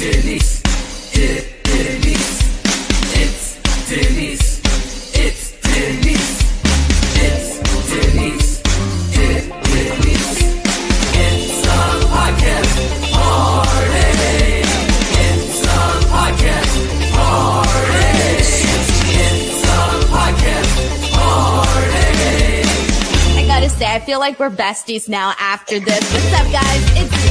Denise. Denise. It's Denise. It's Denise. It's Denise. Denise. It's a podcast party. It's a podcast party. It's a podcast party. I gotta say, I feel like we're besties now after this. What's up, guys? It's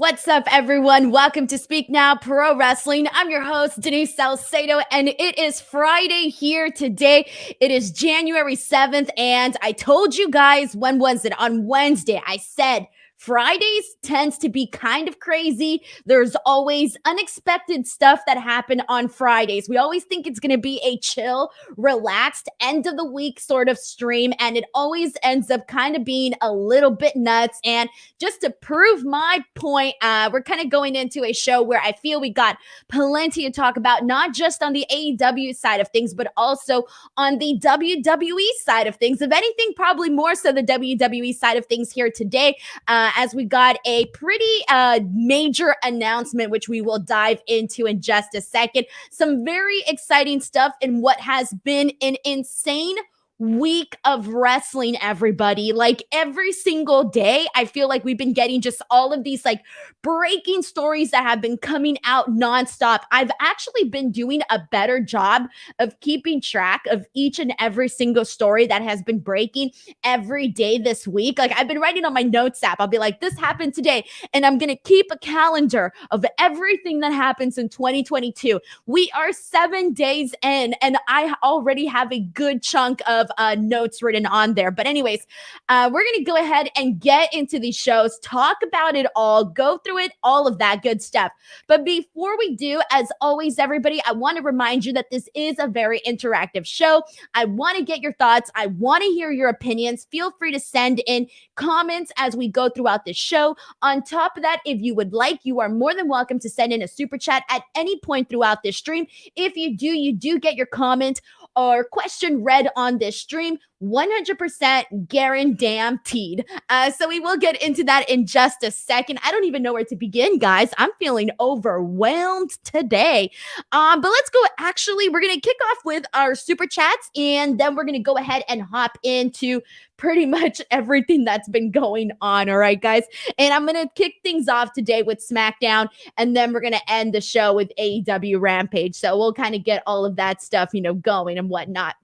What's up, everyone? Welcome to Speak Now Pro Wrestling. I'm your host, Denise Salcedo, and it is Friday here today. It is January 7th, and I told you guys, when was it? On Wednesday, I said, Fridays tends to be kind of crazy. There's always unexpected stuff that happen on Fridays. We always think it's going to be a chill, relaxed end of the week sort of stream and it always ends up kind of being a little bit nuts and just to prove my point, uh we're kind of going into a show where I feel we got plenty to talk about not just on the AEW side of things but also on the WWE side of things. If anything, probably more so the WWE side of things here today. Uh, as we got a pretty uh, major announcement, which we will dive into in just a second. Some very exciting stuff in what has been an insane week of wrestling, everybody. Like every single day, I feel like we've been getting just all of these like breaking stories that have been coming out nonstop. I've actually been doing a better job of keeping track of each and every single story that has been breaking every day this week. Like I've been writing on my notes app. I'll be like, this happened today. And I'm going to keep a calendar of everything that happens in 2022. We are seven days in, and I already have a good chunk of uh, notes written on there. But, anyways, uh, we're going to go ahead and get into these shows, talk about it all, go through it, all of that good stuff. But before we do, as always, everybody, I want to remind you that this is a very interactive show. I want to get your thoughts, I want to hear your opinions. Feel free to send in comments as we go throughout the show. On top of that, if you would like, you are more than welcome to send in a super chat at any point throughout this stream. If you do, you do get your comment or question read on this stream 100% guaranteed. Uh, so we will get into that in just a second. I don't even know where to begin, guys. I'm feeling overwhelmed today. Um, but let's go. Actually, we're going to kick off with our super chats and then we're going to go ahead and hop into pretty much everything that's been going on. All right, guys. And I'm going to kick things off today with SmackDown and then we're going to end the show with AEW Rampage. So we'll kind of get all of that stuff, you know, going and whatnot.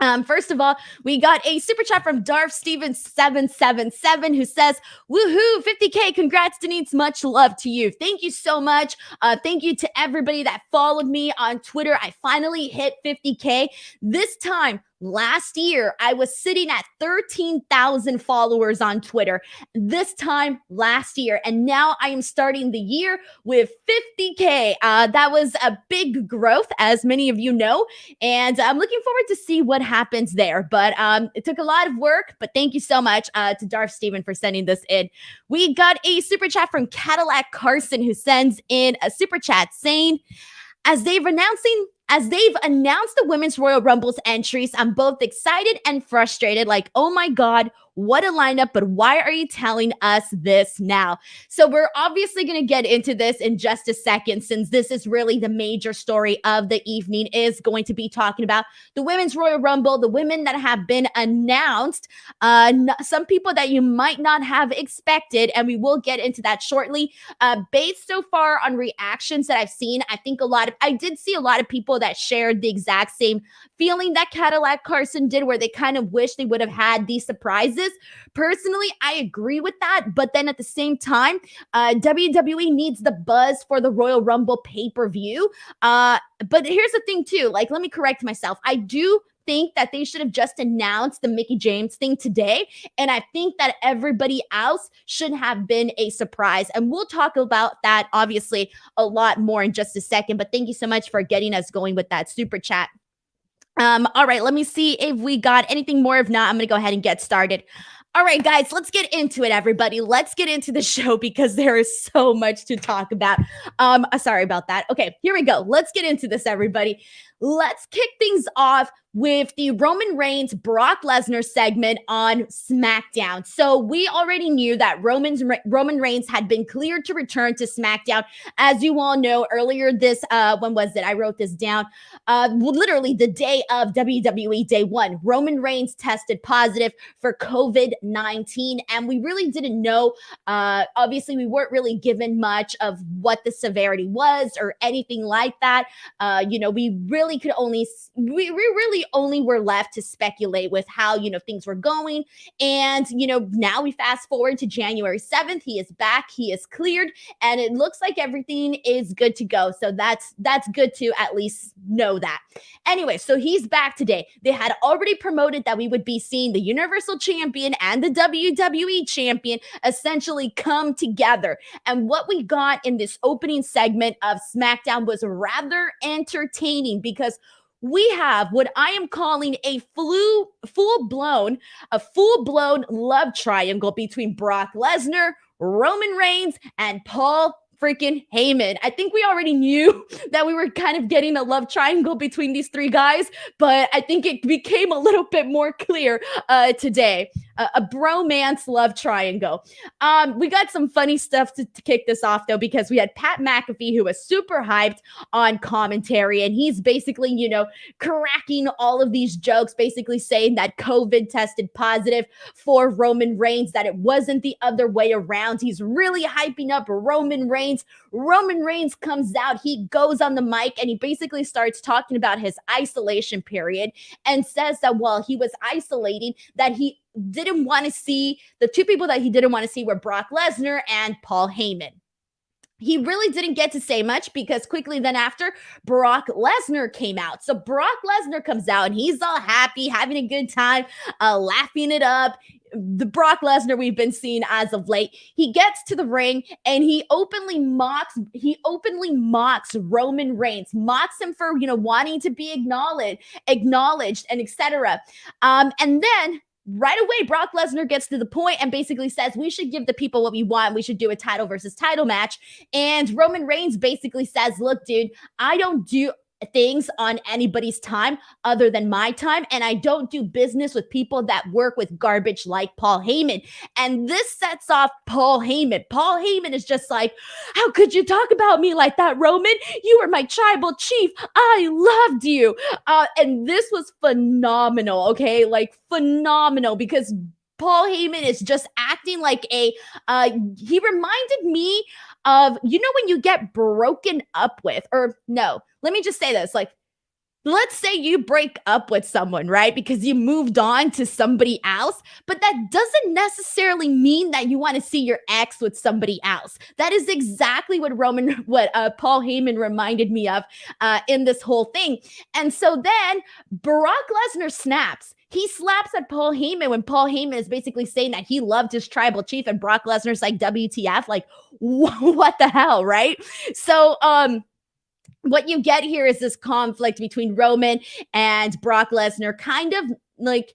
Um, first of all, we got a super chat from Darth Stevens 777 who says, Woohoo, 50K. Congrats, Denise. Much love to you. Thank you so much. Uh, thank you to everybody that followed me on Twitter. I finally hit 50K. This time, Last year, I was sitting at 13,000 followers on Twitter. This time last year, and now I am starting the year with 50K. Uh, that was a big growth, as many of you know, and I'm looking forward to see what happens there. But um, it took a lot of work, but thank you so much uh, to Darth Steven for sending this in. We got a super chat from Cadillac Carson who sends in a super chat saying, as they've announcing as they've announced the Women's Royal Rumble's entries, I'm both excited and frustrated. Like, oh my God, what a lineup, but why are you telling us this now? So, we're obviously going to get into this in just a second, since this is really the major story of the evening, is going to be talking about the Women's Royal Rumble, the women that have been announced, uh, some people that you might not have expected, and we will get into that shortly. Uh, based so far on reactions that I've seen, I think a lot of, I did see a lot of people that shared the exact same feeling that Cadillac Carson did, where they kind of wish they would have had these surprises. Personally, I agree with that. But then at the same time, uh, WWE needs the buzz for the Royal Rumble pay per view. Uh, but here's the thing, too. Like, let me correct myself. I do think that they should have just announced the Mickie James thing today. And I think that everybody else should have been a surprise. And we'll talk about that obviously a lot more in just a second. But thank you so much for getting us going with that super chat. Um, all right, let me see if we got anything more. If not, I'm going to go ahead and get started. All right, guys, let's get into it, everybody. Let's get into the show because there is so much to talk about. Um, uh, sorry about that. Okay, here we go. Let's get into this, everybody. let's kick things off with the Roman Reigns Brock Lesnar segment on SmackDown. So we already knew that Roman's Roman Reigns had been cleared to return to SmackDown. As you all know, earlier this uh when was it? I wrote this down. Uh literally the day of WWE Day 1. Roman Reigns tested positive for COVID-19 and we really didn't know uh obviously we weren't really given much of what the severity was or anything like that. Uh you know, we really could only we, we really only were left to speculate with how, you know, things were going. And, you know, now we fast forward to January 7th. He is back, he is cleared, and it looks like everything is good to go. So that's that's good to at least know that. Anyway, so he's back today. They had already promoted that we would be seeing the Universal Champion and the WWE Champion essentially come together. And what we got in this opening segment of SmackDown was rather entertaining because we have what I am calling a flu, full blown, a full blown love triangle between Brock Lesnar, Roman Reigns, and Paul freaking Heyman. I think we already knew that we were kind of getting a love triangle between these three guys, but I think it became a little bit more clear uh, today. Uh, a bromance love triangle. Um, we got some funny stuff to, to kick this off though, because we had Pat McAfee who was super hyped on commentary, and he's basically, you know, cracking all of these jokes, basically saying that COVID tested positive for Roman Reigns, that it wasn't the other way around. He's really hyping up Roman Reigns Reigns. Roman Reigns comes out, he goes on the mic and he basically starts talking about his isolation period and says that while he was isolating, that he didn't want to see the two people that he didn't want to see were Brock Lesnar and Paul Heyman he really didn't get to say much because quickly then after Brock Lesnar came out. So Brock Lesnar comes out and he's all happy, having a good time, uh, laughing it up the Brock Lesnar we've been seeing as of late. He gets to the ring and he openly mocks he openly mocks Roman Reigns, mocks him for, you know, wanting to be acknowledged, acknowledged and etc. Um and then right away Brock Lesnar gets to the point and basically says we should give the people what we want. We should do a title versus title match. And Roman Reigns basically says, "Look, dude, I don't do things on anybody's time other than my time. And I don't do business with people that work with garbage like Paul Heyman. And this sets off Paul Heyman. Paul Heyman is just like, How could you talk about me like that, Roman? You were my tribal chief. I loved you. Uh, and this was phenomenal. Okay. Like phenomenal because Paul Heyman is just acting like a uh he reminded me of you know when you get broken up with or no let me just say this like let's say you break up with someone, right? Because you moved on to somebody else, but that doesn't necessarily mean that you want to see your ex with somebody else. That is exactly what Roman, what uh, Paul Heyman reminded me of uh, in this whole thing. And so then Brock Lesnar snaps. He slaps at Paul Heyman when Paul Heyman is basically saying that he loved his tribal chief, and Brock Lesnar's like, WTF? Like, what the hell, right? So, um, what you get here is this conflict between Roman and Brock Lesnar, kind of like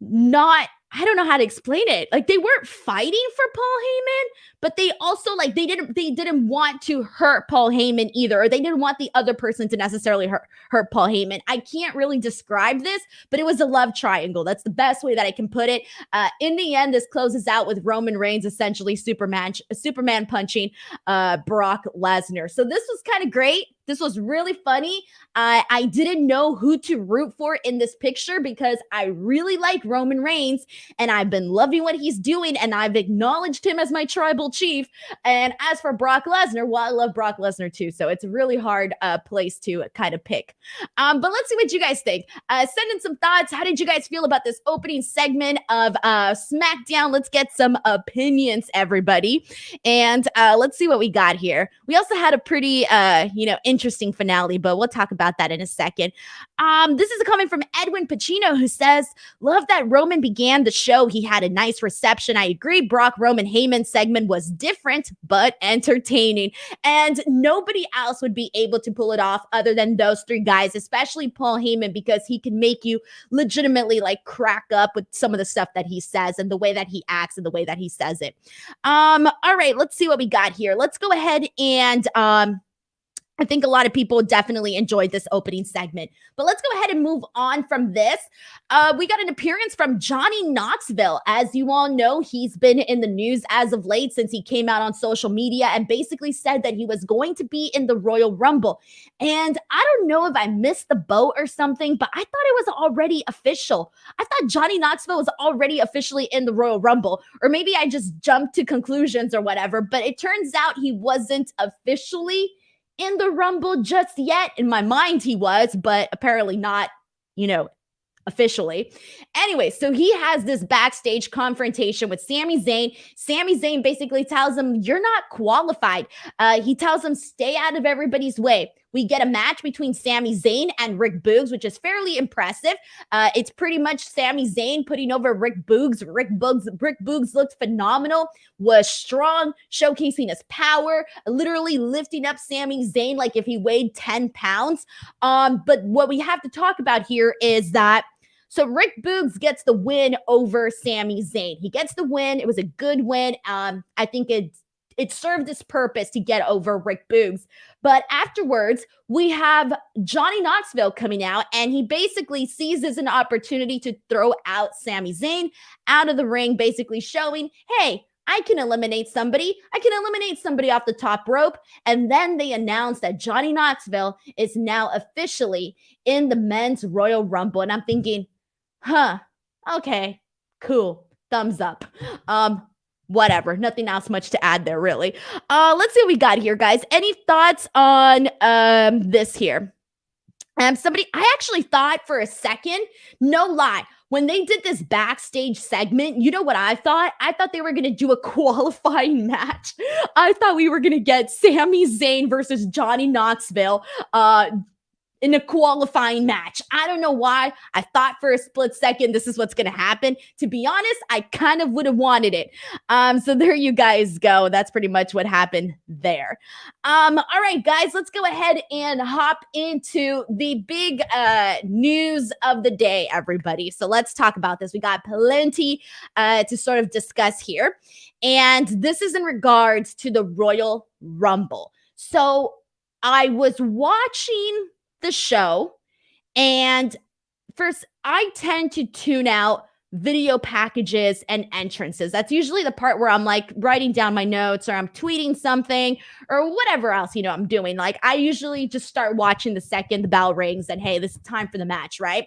not I don't know how to explain it. Like they weren't fighting for Paul Heyman, but they also like they didn't they didn't want to hurt Paul Heyman either, or they didn't want the other person to necessarily hurt hurt Paul Heyman. I can't really describe this, but it was a love triangle. That's the best way that I can put it. Uh, in the end, this closes out with Roman Reigns essentially Superman Superman punching uh, Brock Lesnar. So this was kind of great. This was really funny. I I didn't know who to root for in this picture because I really like Roman Reigns and I've been loving what he's doing and I've acknowledged him as my tribal chief. And as for Brock Lesnar, well, I love Brock Lesnar too. So it's a really hard uh, place to kind of pick. Um, but let's see what you guys think. Uh, send in some thoughts. How did you guys feel about this opening segment of uh, SmackDown? Let's get some opinions, everybody. And uh, let's see what we got here. We also had a pretty, uh, you know, interesting finale, but we'll talk about that in a second. Um, this is a comment from Edwin Pacino who says, Love that Roman began the show. He had a nice reception. I agree. Brock Roman Heyman segment was different, but entertaining. And nobody else would be able to pull it off other than those three guys, especially Paul Heyman, because he can make you legitimately like crack up with some of the stuff that he says and the way that he acts and the way that he says it. Um, all right, let's see what we got here. Let's go ahead and um I think a lot of people definitely enjoyed this opening segment. But let's go ahead and move on from this. Uh, we got an appearance from Johnny Knoxville. As you all know, he's been in the news as of late since he came out on social media and basically said that he was going to be in the Royal Rumble. And I don't know if I missed the boat or something, but I thought it was already official. I thought Johnny Knoxville was already officially in the Royal Rumble, or maybe I just jumped to conclusions or whatever. But it turns out he wasn't officially in the Rumble just yet. In my mind, he was, but apparently not, you know, officially. Anyway, so he has this backstage confrontation with Sami Zayn. Sami Zayn basically tells him, You're not qualified. Uh, he tells him, Stay out of everybody's way. We get a match between Sami Zayn and Rick Boogs, which is fairly impressive. Uh, it's pretty much Sami Zayn putting over Rick Boogs. Rick Boogs, Rick Boogs looked phenomenal, was strong, showcasing his power, literally lifting up Sami Zayn like if he weighed 10 pounds. Um, but what we have to talk about here is that so Rick Boogs gets the win over Sami Zayn. He gets the win. It was a good win. Um, I think it it served its purpose to get over Rick Boogs. But afterwards, we have Johnny Knoxville coming out, and he basically seizes an opportunity to throw out Sami Zayn out of the ring, basically showing, hey, I can eliminate somebody. I can eliminate somebody off the top rope. And then they announce that Johnny Knoxville is now officially in the men's Royal Rumble. And I'm thinking, huh, okay, cool, thumbs up. Um, whatever, nothing else much to add there, really. Uh, let's see what we got here, guys. Any thoughts on um this here? Um, somebody, I actually thought for a second, no lie, when they did this backstage segment, you know what I thought? I thought they were going to do a qualifying match. I thought we were going to get Sami Zayn versus Johnny Knoxville. Uh, in a qualifying match. I don't know why. I thought for a split second this is what's going to happen. To be honest, I kind of would have wanted it. Um so there you guys go. That's pretty much what happened there. Um all right guys, let's go ahead and hop into the big uh news of the day everybody. So let's talk about this. We got plenty uh to sort of discuss here. And this is in regards to the Royal Rumble. So I was watching the show. And first, I tend to tune out video packages and entrances. That's usually the part where I'm like writing down my notes or I'm tweeting something or whatever else, you know, I'm doing. Like I usually just start watching the second the bell rings and hey, this is time for the match, right?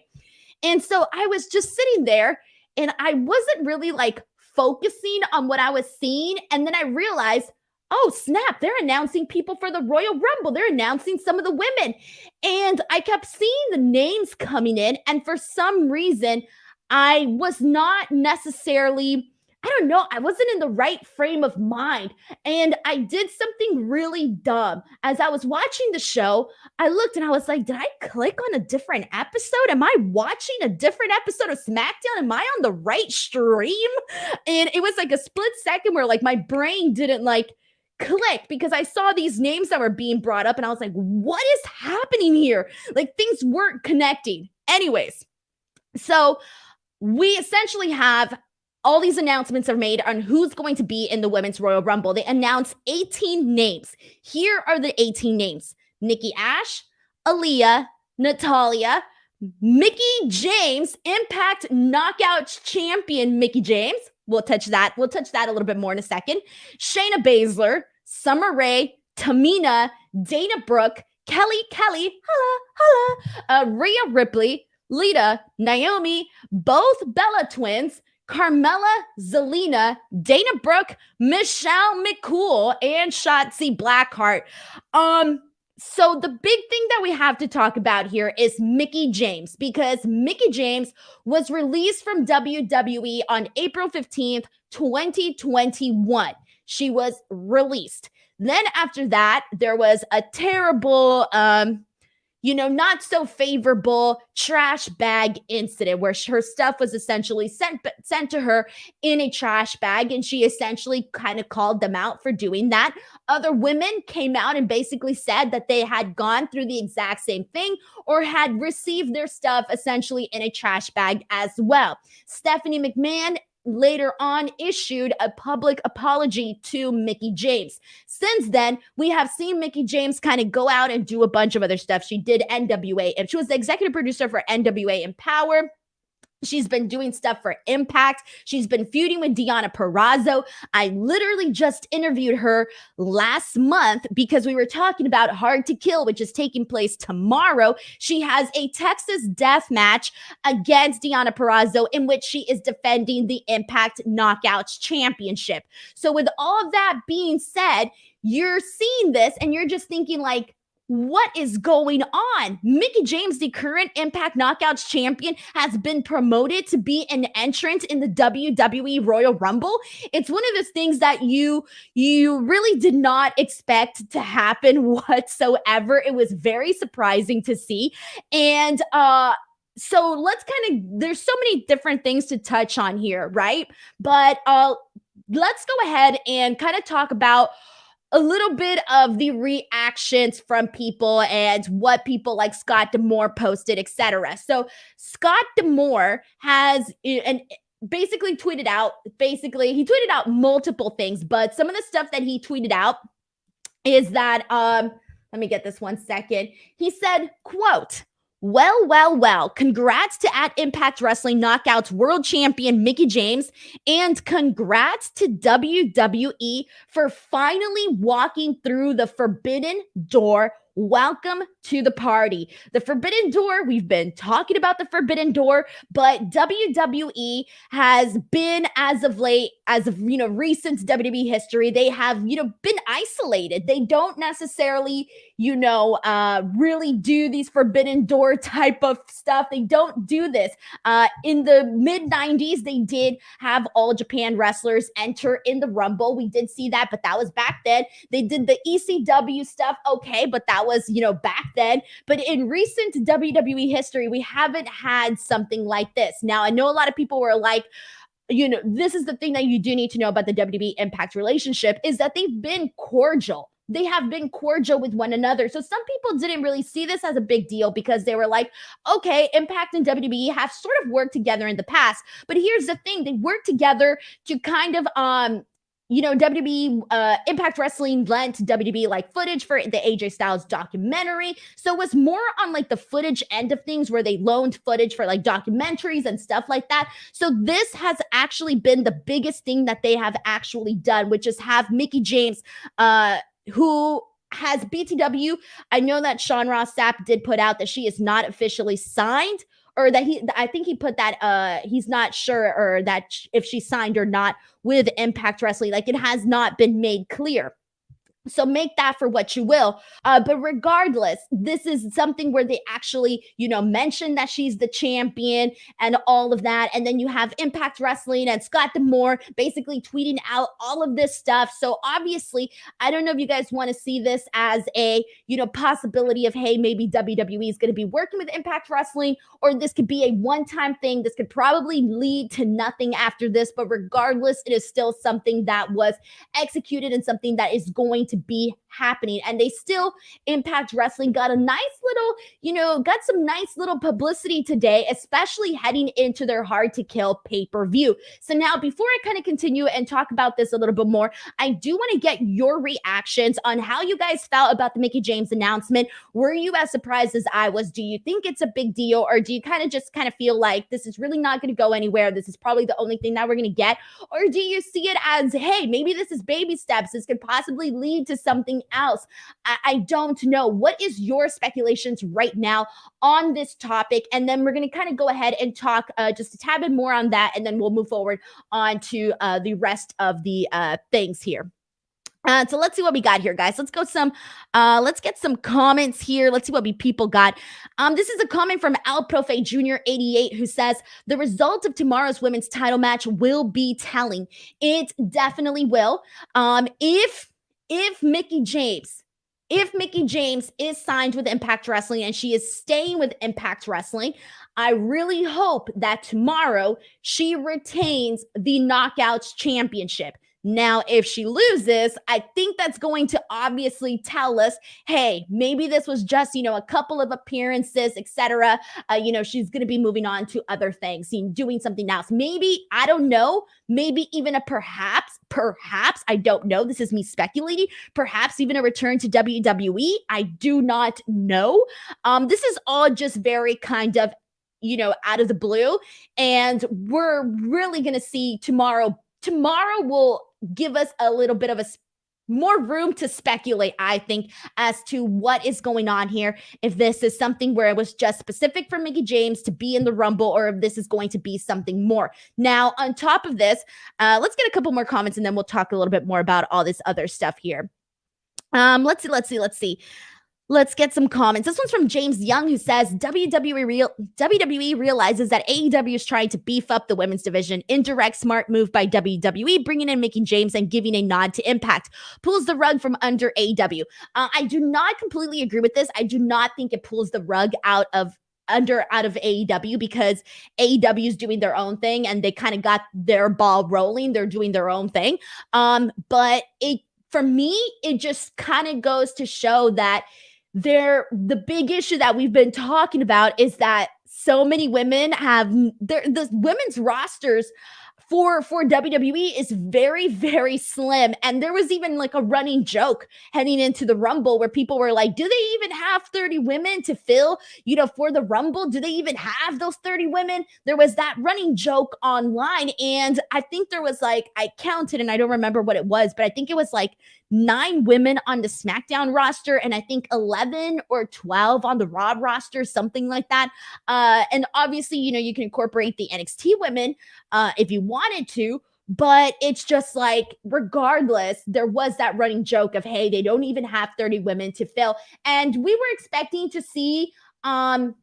And so I was just sitting there and I wasn't really like focusing on what I was seeing. And then I realized oh snap they're announcing people for the royal rumble. They're announcing some of the women. And i kept seeing the names coming in and for some reason i was not necessarily i don't know i wasn't in the right frame of mind. And i did something really dumb. As i was watching the show i looked and i was like did i click on a different episode? Am i watching a different episode of smackdown? Am i on the right stream? And it was like a split second where like my brain didn't like click because I saw these names that were being brought up and I was like, what is happening here? Like things weren't connecting. Anyways, so we essentially have all these announcements are made on who's going to be in the Women's Royal Rumble. They announced 18 names. Here are the 18 names Nikki Ash, Aliyah, Natalya, Mickie James, Impact Knockout champion Mickie James. We'll touch that. We'll touch that a little bit more in a second. Shayna Baszler, Summer Rae, Tamina, Dana Brooke, Kelly Kelly, holla, holla, uh, Rhea Ripley, Lita, Naomi, both Bella twins, Carmella, Zelina, Dana Brooke, Michelle McCool, and Shotzi Blackheart. Um, so the big thing that we have to talk about here is Mickie James because Mickie James was released from WWE on April 15th, 2021 she was released. Then after that, there was a terrible, um, you know, not so favorable trash bag incident where her stuff was essentially sent sent to her in a trash bag, and she essentially kind of called them out for doing that. Other women came out and basically said that they had gone through the exact same thing or had received their stuff essentially in a trash bag as well. Stephanie McMahon later on issued a public apology to Mickie James. Since then, we have seen Mickie James kind of go out and do a bunch of other stuff. She did NWA, and she was the executive producer for NWA Empower. She's been doing stuff for Impact. She's been feuding with Deonna Purrazzo. I literally just interviewed her last month because we were talking about Hard to Kill, which is taking place tomorrow. She has a Texas death match against Deonna Purrazzo in which she is defending the Impact Knockouts Championship. So, with all of that being said, you're seeing this and you're just thinking, like, what is going on? Mickie James, the current Impact Knockouts champion, has been promoted to be an entrant in the WWE Royal Rumble. It's one of those things that you you really did not expect to happen whatsoever. It was very surprising to see. And uh so let's kind of there's so many different things to touch on here, right? But uh let's go ahead and kind of talk about a little bit of the reactions from people and what people like Scott D'Amore posted, etc. So Scott D'Amore has and basically tweeted out basically he tweeted out multiple things, but some of the stuff that he tweeted out is that um let me get this one second. He said, quote, well, well, well, congrats to at Impact Wrestling Knockouts World Champion Mickie James, and congrats to WWE for finally walking through the forbidden door Welcome to the party. The Forbidden Door, we've been talking about the Forbidden Door, but WWE has been as of late, as of, you know, recent WWE history, they have, you know, been isolated. They don't necessarily, you know, uh, really do these Forbidden Door type of stuff. They don't do this. Uh, in the mid 90s, they did have all Japan wrestlers enter in the Rumble. We did see that, but that was back then. They did the ECW stuff, okay, but that was, you know, back then. But in recent WWE history, we haven't had something like this. Now, I know a lot of people were like, you know, this is the thing that you do need to know about the WWE Impact relationship is that they've been cordial they have been cordial with one another. So some people didn't really see this as a big deal because they were like, okay, Impact and WWE have sort of worked together in the past. But here's the thing, they worked together to kind of um you know, WWE uh, Impact Wrestling lent WWE like footage for the AJ Styles documentary. So it was more on like the footage end of things where they loaned footage for like documentaries and stuff like that. So this has actually been the biggest thing that they have actually done, which is have Mickie James, uh, who has BTW. I know that Sean Ross Sapp did put out that she is not officially signed or that he I think he put that uh he's not sure or that if she signed or not with Impact Wrestling like it has not been made clear. So make that for what you will. Uh, but regardless, this is something where they actually, you know, mention that she's the champion and all of that. And then you have Impact Wrestling and Scott D'Amore basically tweeting out all of this stuff. So obviously, I don't know if you guys want to see this as a, you know, possibility of, hey, maybe WWE is going to be working with Impact Wrestling, or this could be a one time thing. This could probably lead to nothing after this. But regardless, it is still something that was executed and something that is going to be happening. And they still, Impact Wrestling got a nice little, you know, got some nice little publicity today, especially heading into their hard to kill pay per view. So now, before I kind of continue and talk about this a little bit more, I do want to get your reactions on how you guys felt about the mickie James announcement. Were you as surprised as I was? Do you think it's a big deal, or do you kind of just kind of feel like this is really not going to go anywhere? This is probably the only thing that we're going to get, or do you see it as, hey, maybe this is baby steps? This could possibly lead to something else. I, I don't know. What is your speculations right now on this topic? And then we're going to kind of go ahead and talk uh, just a tad bit more on that. And then we'll move forward on to uh, the rest of the uh, things here. Uh, so let's see what we got here, guys. Let's go some. Uh, let's get some comments here. Let's see what we people got. Um, this is a comment from Al Profe Jr. 88 who says the result of tomorrow's women's title match will be telling. It definitely will. Um, if if Mickie James, if Mickie James is signed with Impact Wrestling and she is staying with Impact Wrestling, I really hope that tomorrow she retains the Knockouts Championship. Now, if she loses, I think that's going to obviously tell us, hey, maybe this was just, you know, a couple of appearances, etc. Uh, you know, she's going to be moving on to other things, doing something else. Maybe, I don't know, maybe even a perhaps, perhaps, I don't know. This is me speculating. Perhaps even a return to WWE. I do not know. Um, this is all just very kind of you know, out of the blue. And we're really going to see tomorrow. Tomorrow will give us a little bit of a more room to speculate, I think, as to what is going on here. If this is something where it was just specific for Mickie James to be in the Rumble, or if this is going to be something more. Now, on top of this, uh, let's get a couple more comments and then we'll talk a little bit more about all this other stuff here. Um, let's see, let's see, let's see. Let's get some comments. This one's from James Young, who says WWE real WWE realizes that AEW is trying to beef up the women's division. Indirect smart move by WWE, bringing in Mickie James and giving a nod to Impact. Pulls the rug from under AEW. Uh, I do not completely agree with this. I do not think it pulls the rug out of under out of AEW because AEW is doing their own thing and they kind of got their ball rolling. They're doing their own thing. Um, but it for me, it just kind of goes to show that there the big issue that we've been talking about is that so many women have the women's rosters for for WWE is very very slim. And there was even like a running joke heading into the rumble where people were like do they even have 30 women to fill you know for the rumble? Do they even have those 30 women? There was that running joke online and I think there was like I counted and I don't remember what it was but I think it was like nine women on the SmackDown roster and I think 11 or 12 on the Raw roster, something like that. Uh, and obviously, you know, you can incorporate the NXT women uh, if you wanted to. But it's just like, regardless, there was that running joke of, hey, they don't even have 30 women to fill. And we were expecting to see um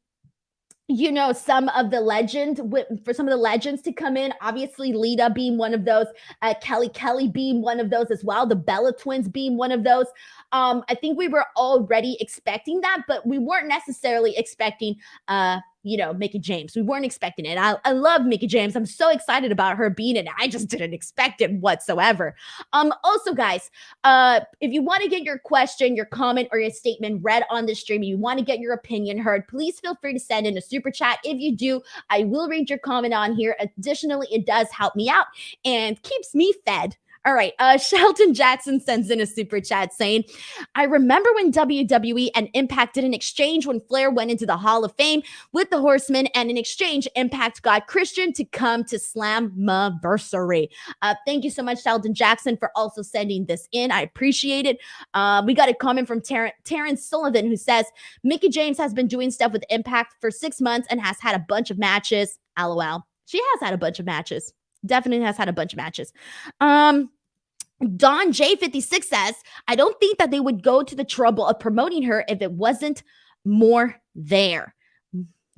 you know, some of the legend for some of the legends to come in. Obviously, Lita being one of those, uh, Kelly Kelly being one of those as well, the Bella twins being one of those. Um, I think we were already expecting that, but we weren't necessarily expecting uh you know, Mickie James. We weren't expecting it. I, I love Mickie James. I'm so excited about her being in it. I just didn't expect it whatsoever. Um, also, guys, uh, if you want to get your question, your comment, or your statement read on the stream, you want to get your opinion heard, please feel free to send in a super chat. If you do, I will read your comment on here. Additionally, it does help me out and keeps me fed all right. Uh, Shelton Jackson sends in a super chat saying, I remember when WWE and Impact did an exchange when Flair went into the Hall of Fame with the Horsemen, and in exchange, Impact got Christian to come to Slammiversary. Uh, thank you so much, Shelton Jackson, for also sending this in. I appreciate it. Uh, we got a comment from Ter- Terrence Sullivan who says, Mickie James has been doing stuff with Impact for six months and has had a bunch of matches. LOL. She has had a bunch of matches. Definitely has had a bunch of matches. Um, Don J56 says, I don't think that they would go to the trouble of promoting her if it wasn't more there.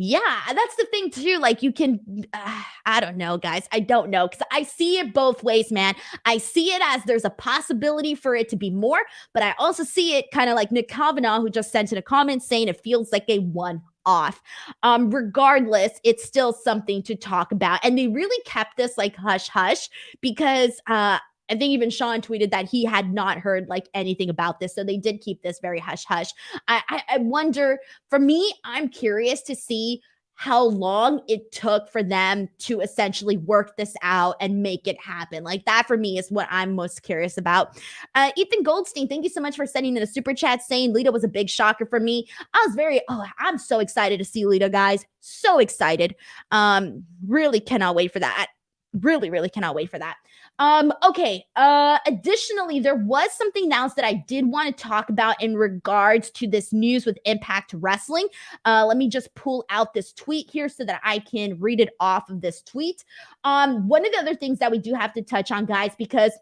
Yeah, that's the thing too. Like you can, uh, I don't know, guys. I don't know because I see it both ways, man. I see it as there's a possibility for it to be more, but I also see it kind of like Nick Kavanaugh, who just sent in a comment saying it feels like a one off. Um, regardless, it's still something to talk about. And they really kept this like hush hush because uh I think even Sean tweeted that he had not heard like anything about this. So they did keep this very hush hush. I, I, I wonder, for me, I'm curious to see how long it took for them to essentially work this out and make it happen. Like that for me is what I'm most curious about. Uh, Ethan Goldstein, thank you so much for sending in a super chat saying Lita was a big shocker for me. I was very, oh, I'm so excited to see Lita, guys. So excited. Um, really cannot wait for that. Really, really cannot wait for that. Um, okay. Uh, additionally, there was something else that I did want to talk about in regards to this news with Impact Wrestling. Uh, let me just pull out this tweet here so that I can read it off of this tweet. Um, one of the other things that we do have to touch on, guys, because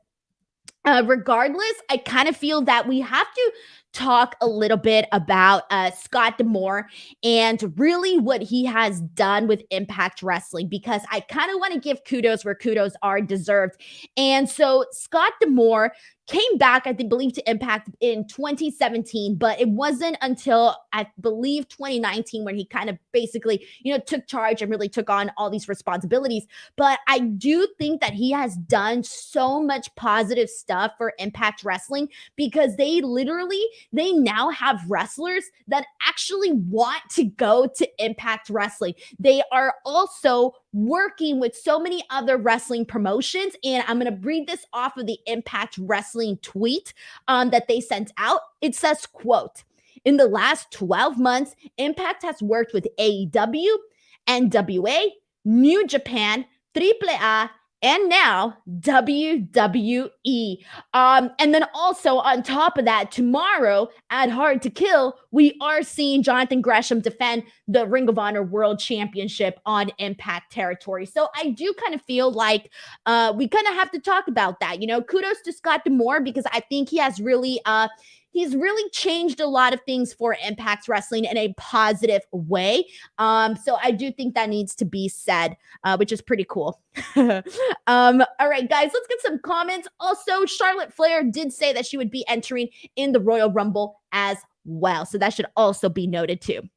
uh, regardless, I kind of feel that we have to talk a little bit about uh, Scott D'Amore and really what he has done with Impact Wrestling because I kind of want to give kudos where kudos are deserved. And so Scott D'Amore came back, I believe to Impact in 2017, but it wasn't until I believe 2019 when he kind of basically, you know, took charge and really took on all these responsibilities. But I do think that he has done so much positive stuff for Impact Wrestling because they literally they now have wrestlers that actually want to go to Impact Wrestling. They are also working with so many other wrestling promotions. And I'm going to read this off of the Impact Wrestling tweet um, that they sent out. It says, quote, in the last 12 months, Impact has worked with AEW, NWA, New Japan, AAA, and now WWE. Um, and then also on top of that, tomorrow at Hard to Kill, we are seeing Jonathan Gresham defend the Ring of Honor World Championship on Impact territory. So I do kind of feel like uh, we kind of have to talk about that. You know, kudos to Scott D'Amore because I think he has really uh he's really changed a lot of things for Impact Wrestling in a positive way. Um, so I do think that needs to be said, uh, which is pretty cool. um, all right, guys, let's get some comments. Also, Charlotte Flair did say that she would be entering in the Royal Rumble as well. So that should also be noted too.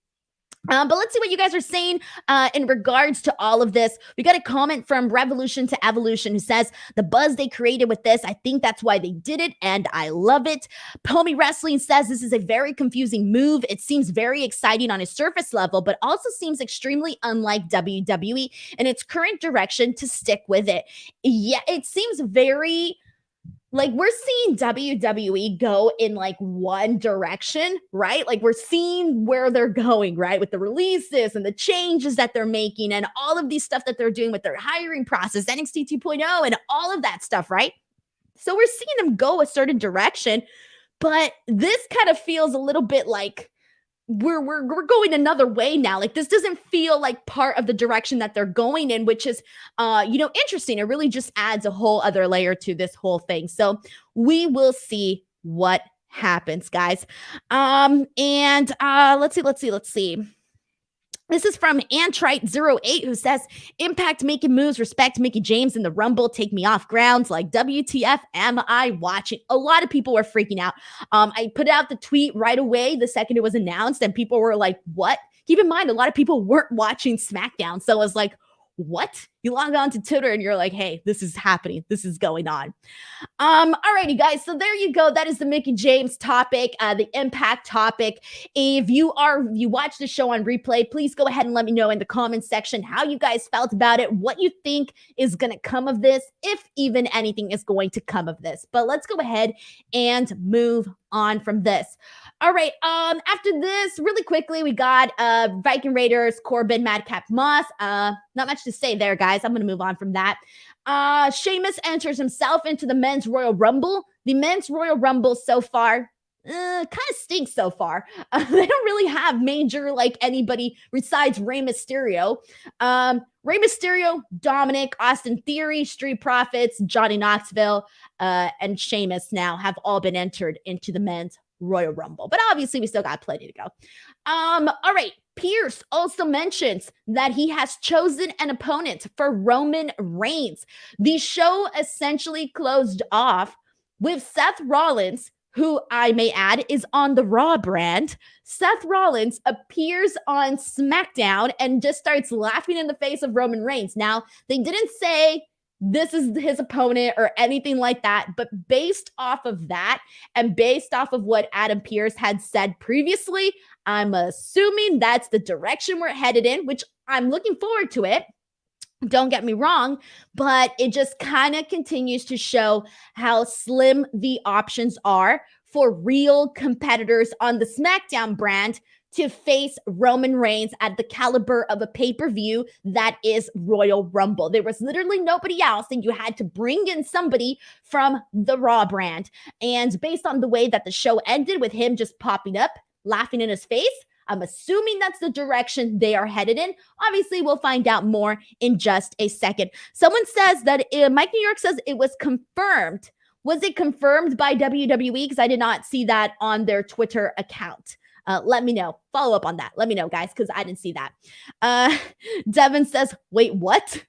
Um, but let's see what you guys are saying uh, in regards to all of this. We got a comment from Revolution to Evolution who says the buzz they created with this, I think that's why they did it, and I love it. Pomi Wrestling says this is a very confusing move. It seems very exciting on a surface level, but also seems extremely unlike WWE in its current direction to stick with it. Yeah, it seems very like we're seeing WWE go in like one direction, right? Like we're seeing where they're going, right? With the releases and the changes that they're making and all of these stuff that they're doing with their hiring process, NXT 2.0 and all of that stuff, right? So we're seeing them go a certain direction, but this kind of feels a little bit like we're we're we're going another way now. Like this doesn't feel like part of the direction that they're going in, which is uh, you know, interesting. It really just adds a whole other layer to this whole thing. So we will see what happens, guys. Um, and uh let's see, let's see, let's see. This is from Antrite08 who says, Impact making moves, respect Mickie James in the Rumble, take me off grounds like WTF am I watching? A lot of people were freaking out. Um, I put out the tweet right away the second it was announced, and people were like, What? Keep in mind, a lot of people weren't watching SmackDown. So it was like, what? You log on to Twitter and you're like, hey, this is happening. This is going on. Um, alrighty, guys. So there you go. That is the Mickie James topic, uh, the impact topic. If you are if you watch the show on replay, please go ahead and let me know in the comments section how you guys felt about it, what you think is gonna come of this, if even anything is going to come of this. But let's go ahead and move on from this. All right. Um, after this, really quickly, we got uh Viking Raiders, Corbin, Madcap Moss. Uh, not much to say there, guys. I'm gonna move on from that. Uh Sheamus enters himself into the men's Royal Rumble. The men's Royal Rumble so far. Uh, kind of stinks so far. Uh, they don't really have major like anybody besides Rey Mysterio. Um, Rey Mysterio, Dominik, Austin Theory, Street Profits, Johnny Knoxville, uh, and Sheamus now have all been entered into the men's Royal Rumble. But obviously, we still got plenty to go. Um, all right. Pearce also mentions that he has chosen an opponent for Roman Reigns. The show essentially closed off with Seth Rollins, who I may add is on the Raw brand. Seth Rollins appears on SmackDown and just starts laughing in the face of Roman Reigns. Now, they didn't say this is his opponent or anything like that. But based off of that and based off of what Adam Pearce had said previously, I'm assuming that's the direction we're headed in, which I'm looking forward to it. Don't get me wrong, but it just kind of continues to show how slim the options are for real competitors on the SmackDown brand to face Roman Reigns at the caliber of a pay per view that is Royal Rumble. There was literally nobody else, and you had to bring in somebody from the Raw brand. And based on the way that the show ended with him just popping up, laughing in his face, I'm assuming that's the direction they are headed in. Obviously, we'll find out more in just a second. Someone says that uh, Mike New York says it was confirmed Was it confirmed by WWE? Because I did not see that on their Twitter account. Uh, let me know. Follow up on that. Let me know, guys, because I didn't see that. Uh, Devin says, wait, what?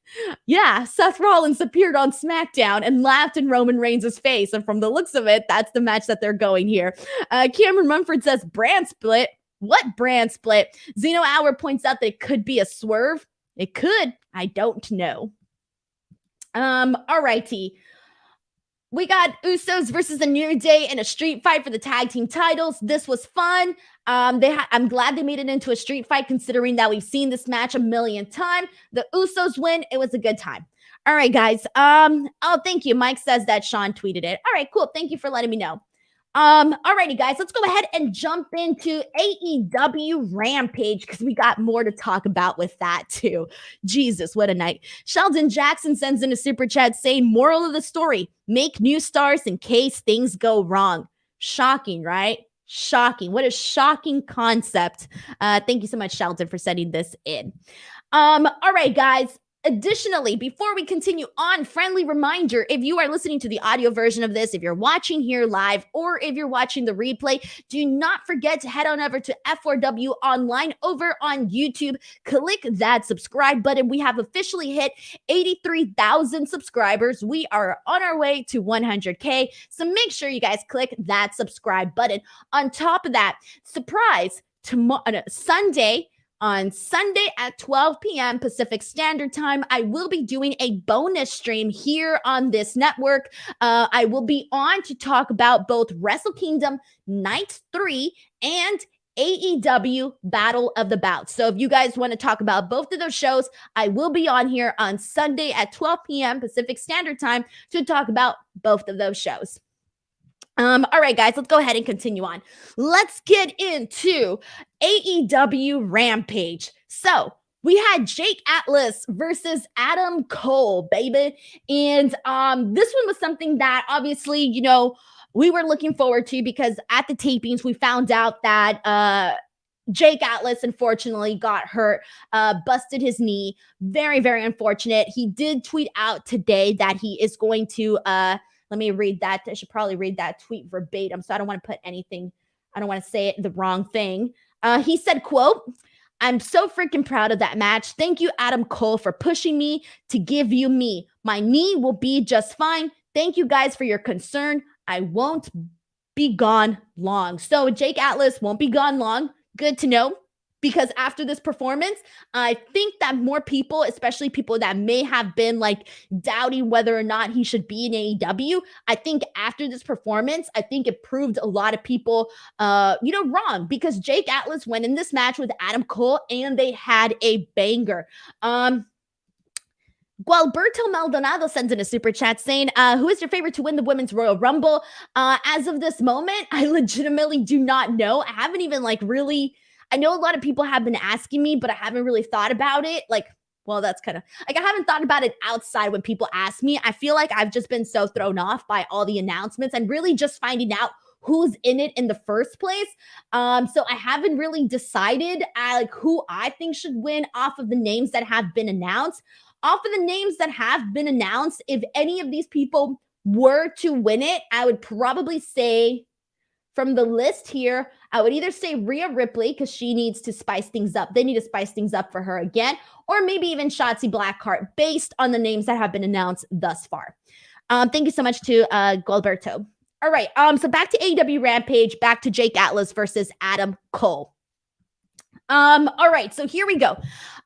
Yeah, Seth Rollins appeared on SmackDown and laughed in Roman Reigns' face. And from the looks of it, that's the match that they're going here. Uh, Cameron Mumford says, brand split. What brand split? Zeno Hour points out that it could be a swerve. It could. I don't know. Um, all righty. We got Usos versus the New Day in a street fight for the tag team titles. This was fun. Um, they I'm glad they made it into a street fight, considering that we've seen this match a million times. The Usos win. It was a good time. All right, guys. Um, oh, thank you. Mike says that Sean tweeted it. All right, cool. Thank you for letting me know. Um, alrighty, guys, let's go ahead and jump into AEW Rampage because we got more to talk about with that too. Jesus, what a night. Sheldon Jackson sends in a super chat saying, Moral of the story make new stars in case things go wrong. Shocking, right? Shocking. What a shocking concept. Uh, thank you so much, Sheldon, for sending this in. Um, all right, guys. Additionally, before we continue on, friendly reminder if you are listening to the audio version of this, if you're watching here live, or if you're watching the replay, do not forget to head on over to F4W Online over on YouTube. Click that subscribe button. We have officially hit 83,000 subscribers. We are on our way to 100K. So make sure you guys click that subscribe button. On top of that, surprise, tomorrow, uh, Sunday, on Sunday at 12 p.m. Pacific Standard Time. I will be doing a bonus stream here on this network. Uh, I will be on to talk about both Wrestle Kingdom Night 3 and AEW Battle of the Belts. So if you guys want to talk about both of those shows, I will be on here on Sunday at 12 p.m. Pacific Standard Time to talk about both of those shows. Um, all right, guys, let's go ahead and continue on. Let's get into AEW Rampage. So we had Jake Atlas versus Adam Cole, baby. And um, this one was something that obviously, you know, we were looking forward to because at the tapings, we found out that uh Jake Atlas unfortunately got hurt, uh, busted his knee. Very, very unfortunate. He did tweet out today that he is going to uh let me read that. I should probably read that tweet verbatim. So I don't want to put anything, I don't want to say it the wrong thing. Uh, he said, quote, I'm so freaking proud of that match. Thank you, Adam Cole, for pushing me to give you me. My knee will be just fine. Thank you guys for your concern. I won't be gone long. So Jake Atlas won't be gone long. Good to know because after this performance, I think that more people, especially people that may have been like doubting whether or not he should be in AEW, I think after this performance, I think it proved a lot of people, uh, you know, wrong because Jake Atlas went in this match with Adam Cole and they had a banger. Um, Gualberto Maldonado sends in a super chat saying, uh, Who is your favorite to win the Women's Royal Rumble? Uh, as of this moment, I legitimately do not know. I haven't even like really I know a lot of people have been asking me, but I haven't really thought about it. Like, well, that's kind of like I haven't thought about it outside when people ask me. I feel like I've just been so thrown off by all the announcements and really just finding out who's in it in the first place. Um, so I haven't really decided uh, like who I think should win off of the names that have been announced. Off of the names that have been announced, if any of these people were to win it, I would probably say from the list here, I would either say Rhea Ripley because she needs to spice things up. They need to spice things up for her again, or maybe even Shotzi Blackheart based on the names that have been announced thus far. Um, thank you so much to uh, Gualberto. All right. Um, so back to AEW Rampage, back to Jake Atlas versus Adam Cole. Um, all right, so here we go.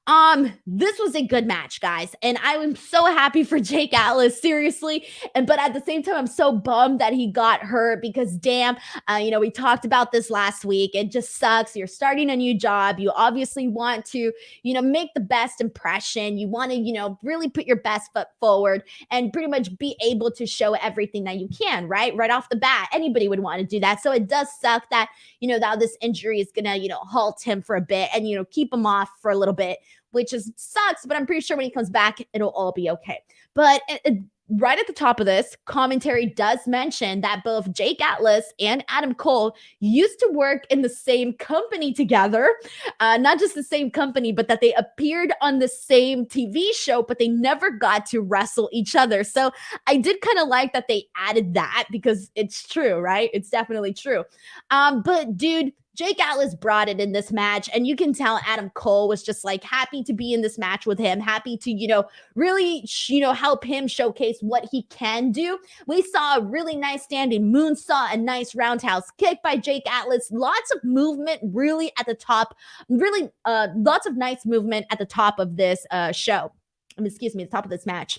Um, this was a good match, guys, and I am so happy for Jake Atlas, seriously. And but at the same time, I'm so bummed that he got hurt because, damn, uh, you know, we talked about this last week. It just sucks. You're starting a new job. You obviously want to, you know, make the best impression. You want to, you know, really put your best foot forward and pretty much be able to show everything that you can, right? Right off the bat, anybody would want to do that. So it does suck that, you know, that this injury is gonna, you know, halt him for a bit and you know keep him off for a little bit which is sucks, but I'm pretty sure when he comes back, it'll all be okay. But uh, uh, right at the top of this, commentary does mention that both Jake Atlas and Adam Cole used to work in the same company together. Uh, not just the same company, but that they appeared on the same TV show, but they never got to wrestle each other. So I did kind of like that they added that because it's true, right? It's definitely true. Um, but dude, Jake Atlas brought it in this match, and you can tell Adam Cole was just like happy to be in this match with him, happy to, you know, really, you know, help him showcase what he can do. We saw a really nice standing moonsault, a nice roundhouse kick by Jake Atlas, lots of movement really at the top, really, uh, lots of nice movement at the top of this uh, show. Um, excuse me, the top of this match.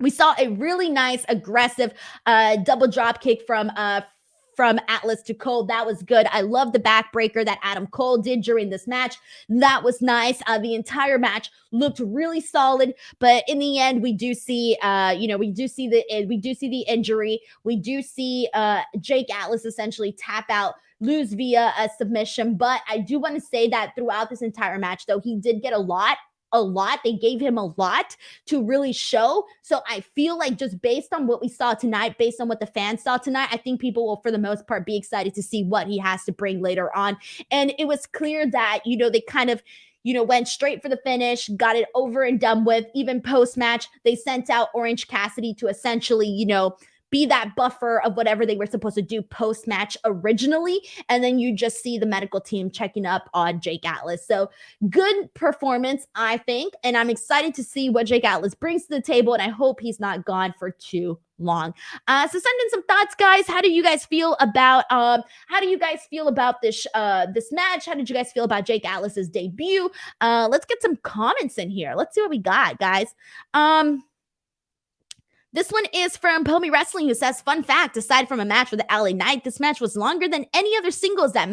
We saw a really nice, aggressive uh, double drop kick from uh, from Atlas to Cole. That was good. I love the backbreaker that Adam Cole did during this match. That was nice. Uh, the entire match looked really solid, but in the end, we do see, uh, you know, we do see the we do see the injury. We do see uh, Jake Atlas essentially tap out lose via a submission. But I do want to say that throughout this entire match, though, he did get a lot a lot. They gave him a lot to really show. So I feel like just based on what we saw tonight, based on what the fans saw tonight, I think people will, for the most part, be excited to see what he has to bring later on. And it was clear that, you know, they kind of you know, went straight for the finish, got it over and done with. Even post match, they sent out Orange Cassidy to essentially, you know, be that buffer of whatever they were supposed to do post match originally. And then you just see the medical team checking up on Jake Atlas. So good performance, I think. And I'm excited to see what Jake Atlas brings to the table. And I hope he's not gone for too long. Uh, so send in some thoughts, guys. How do you guys feel about um how do you guys feel about this uh this match? How did you guys feel about Jake Atlas's debut? Uh let's get some comments in here. Let's see what we got, guys. Um this one is from Pomi Wrestling, who says, "Fun fact: aside from a match with LA Knight, this match was longer than any other singles that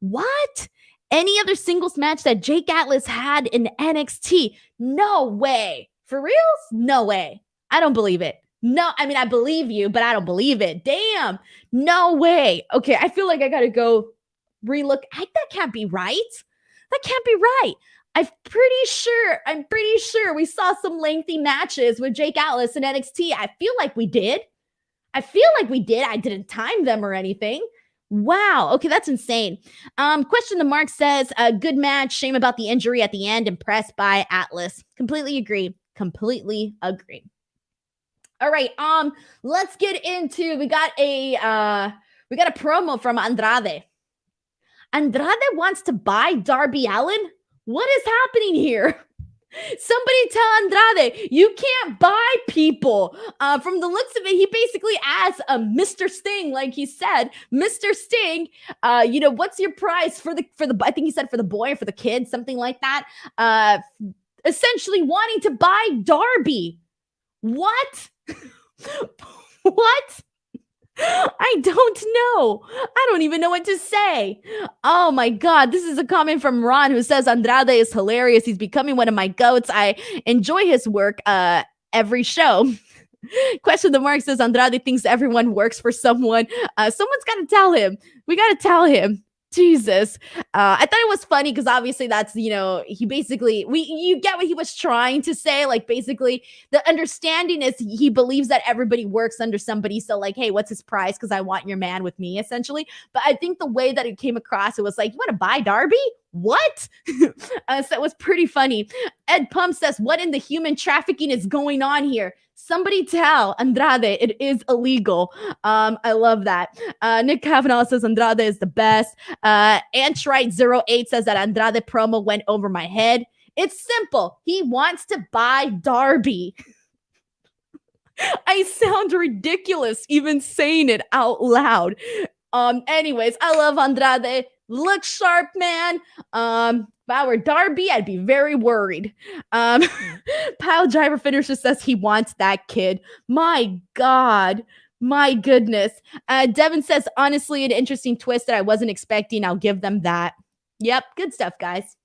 what." Any other singles match that Jake Atlas had in NXT? No way. For reals? No way. I don't believe it. No, I mean, I believe you, but I don't believe it. Damn. No way. Okay, I feel like I got to go relook. I, that can't be right. That can't be right. I'm pretty sure, I'm pretty sure we saw some lengthy matches with Jake Atlas in NXT. I feel like we did. I feel like we did. I didn't time them or anything. Wow. Okay, that's insane. Um, question the mark says, a good match. Shame about the injury at the end. Impressed by Atlas. Completely agree. Completely agree. All right. Um, let's get into we got a uh we got a promo from Andrade. Andrade wants to buy Darby Allin. What is happening here? Somebody tell Andrade you can't buy people. Uh, from the looks of it, he basically asks a Mr. Sting, like he said, Mr. Sting. Uh, you know, what's your price for the for the? I think he said for the boy or for the kid, something like that. Uh, essentially wanting to buy Darby. What? what? I don't know. I don't even know what to say. Oh my God. This is a comment from Ron who says Andrade is hilarious. He's becoming one of my goats. I enjoy his work uh, every show. Question the mark says Andrade thinks everyone works for someone. Uh, someone's got to tell him. We got to tell him. Jesus. Uh, I thought it was funny because obviously that's, you know, he basically, we, you get what he was trying to say. Like, basically, the understanding is he believes that everybody works under somebody. So, like, hey, what's his price? Because I want your man with me, essentially. But I think the way that it came across, it was like, you want to buy Darby? What? uh, so it was pretty funny. Ed Pump says, What in the human trafficking is going on here? Somebody tell Andrade it is illegal. Um, I love that. Uh, Nick Kavanaugh says Andrade is the best. Uh, Antrite08 says that Andrade promo went over my head. It's simple. He wants to buy Darby. I sound ridiculous even saying it out loud. Um, anyways, I love Andrade. Look sharp, man. Um, if I were Darby, I'd be very worried. Um, Pile Driver finisher says he wants that kid. My God. My goodness. Uh, Devin says, honestly, an interesting twist that I wasn't expecting. I'll give them that. Yep. Good stuff, guys.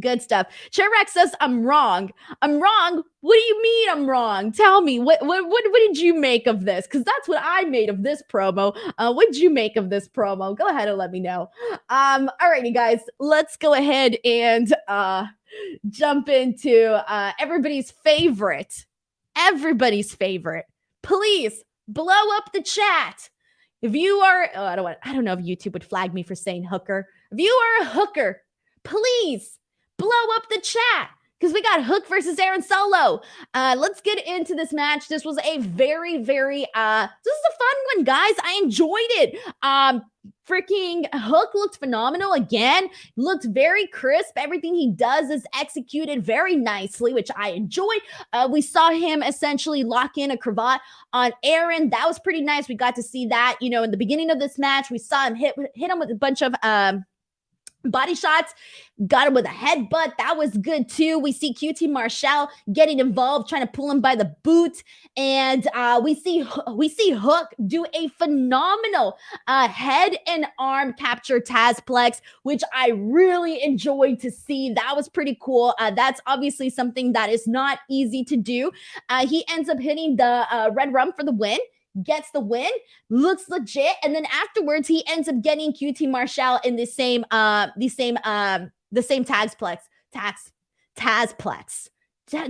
Good stuff. Chirac says I'm wrong. I'm wrong. What do you mean I'm wrong? Tell me what what what, what did you make of this? Because that's what I made of this promo. Uh, what did you make of this promo? Go ahead and let me know. Um, alrighty, guys, let's go ahead and uh jump into uh everybody's favorite everybody's favorite. Please blow up the chat. If you are, oh, I don't want, I don't know if YouTube would flag me for saying hooker. If you are a hooker, please blow up the chat because we got Hook versus Aaron Solo. Uh, let's get into this match. This was a very, very uh, this is a fun one, guys. I enjoyed it. Um, freaking Hook looked phenomenal again. Looked very crisp. Everything he does is executed very nicely, which I enjoy. Uh, we saw him essentially lock in a cravat on Aaron. That was pretty nice. We got to see that, you know, in the beginning of this match. We saw him hit hit him with a bunch of um body shots got him with a headbutt. That was good too. We see qt marshall getting involved trying to pull him by the boot. And uh, we see we see hook do a phenomenal uh, head and arm capture tazplex which i really enjoyed to see. That was pretty cool. Uh, that's obviously something that is not easy to do. Uh, he ends up hitting the uh, Redrum for the win gets the win, looks legit, and then afterwards he ends up getting QT Marshall in the same uh the same um the same tagsplex tax tazplex.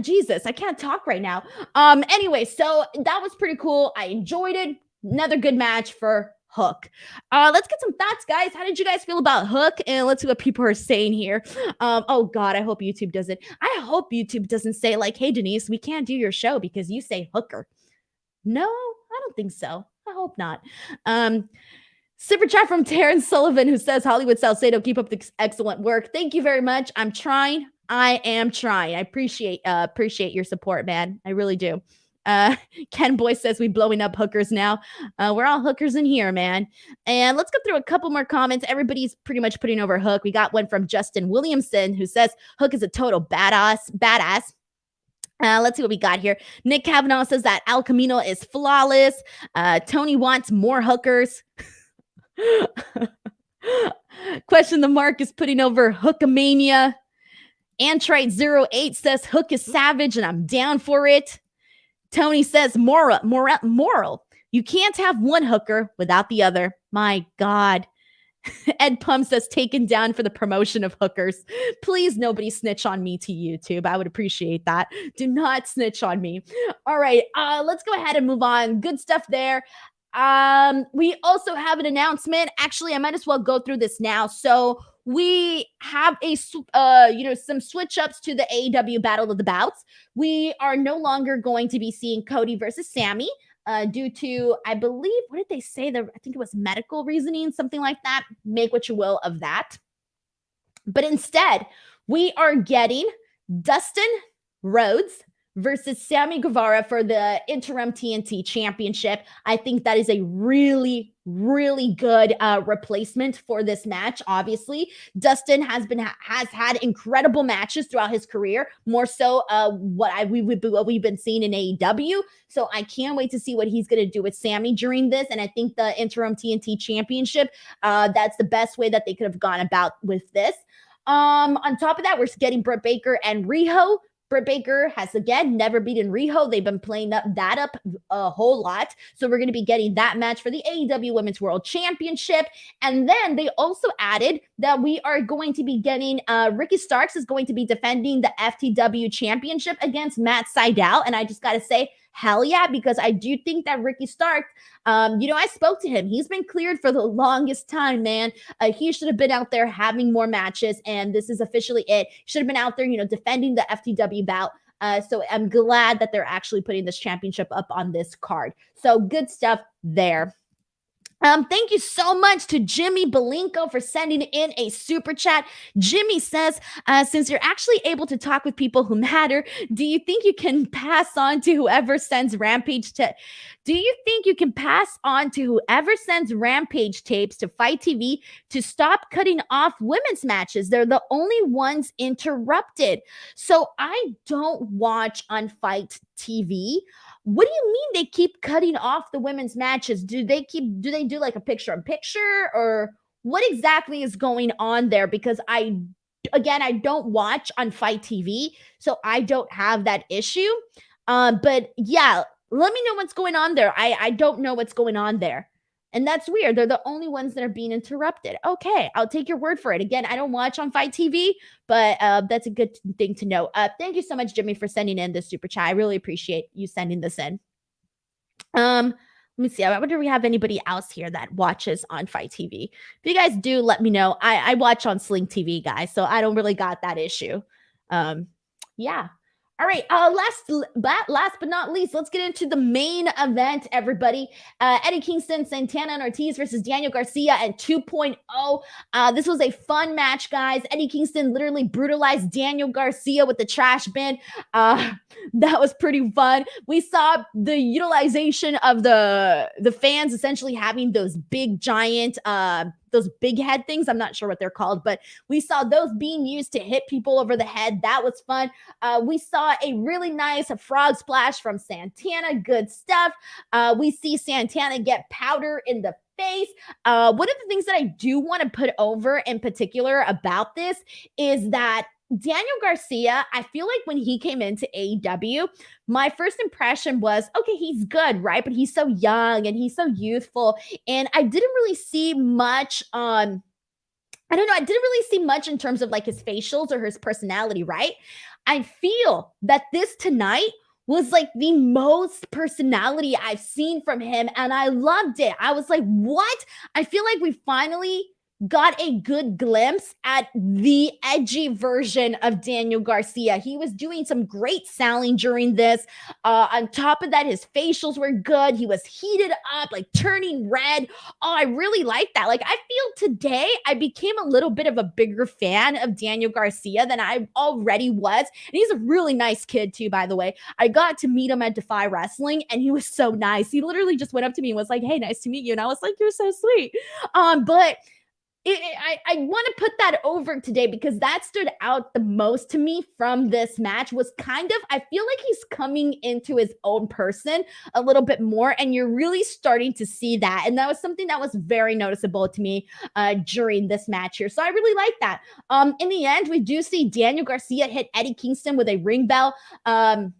Jesus, I can't talk right now. Um anyway, so that was pretty cool. I enjoyed it. Another good match for Hook. Uh, let's get some thoughts, guys. How did you guys feel about Hook? And let's see what people are saying here. Um, oh God, I hope YouTube doesn't. I hope YouTube doesn't say like, "Hey Denise, we can't do your show because you say Hooker." No, I don't think so. I hope not. Um, super chat from Terrence Sullivan who says Hollywood Salcedo, keep up the excellent work. Thank you very much. I'm trying. I am trying. I appreciate uh appreciate your support, man. I really do. Uh, Ken Boy says we blowing up hookers now. Uh, we're all hookers in here, man. And let's go through a couple more comments. Everybody's pretty much putting over Hook. We got one from Justin Williamson who says Hook is a total badass, badass. Uh, let's see what we got here. Nick Kavanaugh says that Al Camino is flawless. Uh, Tony wants more hookers. Question the mark is putting over Hookamania. Antrite08 says Hook is savage and I'm down for it. Tony says moral, moral, moral. You can't have one hooker without the other. My God. Ed Pump says taken down for the promotion of hookers. Please, nobody snitch on me to YouTube. I would appreciate that. Do not snitch on me. All right, uh, let's go ahead and move on. Good stuff there. Um, we also have an announcement. Actually, I might as well go through this now. So we have a uh, you know, some switch ups to the AEW Battle of the Belts. We are no longer going to be seeing Cody versus Sammy uh, due to, I believe, what did they say? The, I think it was medical reasoning, something like that. Make what you will of that. But instead, we are getting Dustin Rhodes versus Sammy Guevara for the interim TNT championship. I think that is a really, really good uh, replacement for this match. Obviously, Dustin has been has had incredible matches throughout his career, more so uh, what I we would what we've been seeing in AEW. So I can't wait to see what he's going to do with Sammy during this. And I think the interim TNT championship, uh, that's the best way that they could have gone about with this. Um, on top of that, we're getting Britt Baker and Riho Britt Baker has again never beaten Riho. They've been playing up that up a whole lot. So we're going to be getting that match for the AEW Women's World Championship. And then they also added that we are going to be getting uh Ricky Starks is going to be defending the FTW Championship against Matt Sydal. And I just got to say, hell yeah, because I do think that Ricky Stark, um, you know, I spoke to him. He's been cleared for the longest time, man. Uh, he should have been out there having more matches, and this is officially it. Should have been out there, you know, defending the FTW bout. Uh, so I'm glad that they're actually putting this championship up on this card. So good stuff there. Um, thank you so much to Jimmy Belinko for sending in a super chat. Jimmy says, uh, since you're actually able to talk with people who matter, do you think you can pass on to whoever sends Rampage to do you think you can pass on to whoever sends Rampage tapes to FITE TV to stop cutting off women's matches? They're the only ones interrupted. So I don't watch on FITE TV. What do you mean they keep cutting off the women's matches? Do they keep do they do like a picture in picture or what exactly is going on there? Because I again I don't watch on FITE TV, so I don't have that issue. Um, but yeah, let me know what's going on there. I I don't know what's going on there. And that's weird. They're the only ones that are being interrupted. Okay, I'll take your word for it. Again, I don't watch on FITE TV, but uh, that's a good thing to know. Uh, thank you so much, Jimmy, for sending in this super chat. I really appreciate you sending this in. Um, let me see. I wonder if we have anybody else here that watches on FITE TV. If you guys do, let me know. I, I watch on Sling TV, guys, so I don't really got that issue. Um, yeah. All right. Uh, last, last but not least, let's get into the main event, everybody. Uh, Eddie Kingston, Santana and Ortiz versus Daniel Garcia and 2.0. Uh, this was a fun match, guys. Eddie Kingston literally brutalized Daniel Garcia with the trash bin. Uh, that was pretty fun. We saw the utilization of the the fans essentially having those big giant uh those big head things. I'm not sure what they're called, but we saw those being used to hit people over the head. That was fun. Uh, we saw a really nice frog splash from Santana. Good stuff. Uh, we see Santana get powder in the face. Uh, one of the things that I do want to put over in particular about this is that Daniel Garcia, I feel like when he came into AEW, my first impression was okay, he's good, right? But he's so young and he's so youthful. And I didn't really see much um I don't know, I didn't really see much in terms of like his facials or his personality, right? I feel that this tonight was like the most personality I've seen from him and I loved it. I was like, "What?" I feel like we finally got a good glimpse at the edgy version of Daniel Garcia. He was doing some great selling during this. Uh, on top of that, his facials were good. He was heated up, like turning red. Oh, I really like that. Like, I feel today I became a little bit of a bigger fan of Daniel Garcia than I already was. And he's a really nice kid, too, by the way. I got to meet him at Defy Wrestling, and he was so nice. He literally just went up to me and was like, Hey, nice to meet you. And I was like, You're so sweet. Um, but it, I, I want to put that over today because that stood out the most to me from this match was kind of I feel like he's coming into his own person a little bit more and you're really starting to see that. And that was something that was very noticeable to me uh, during this match here. So I really like that. Um in the end we do see Daniel Garcia hit Eddie Kingston with a ring bell. Um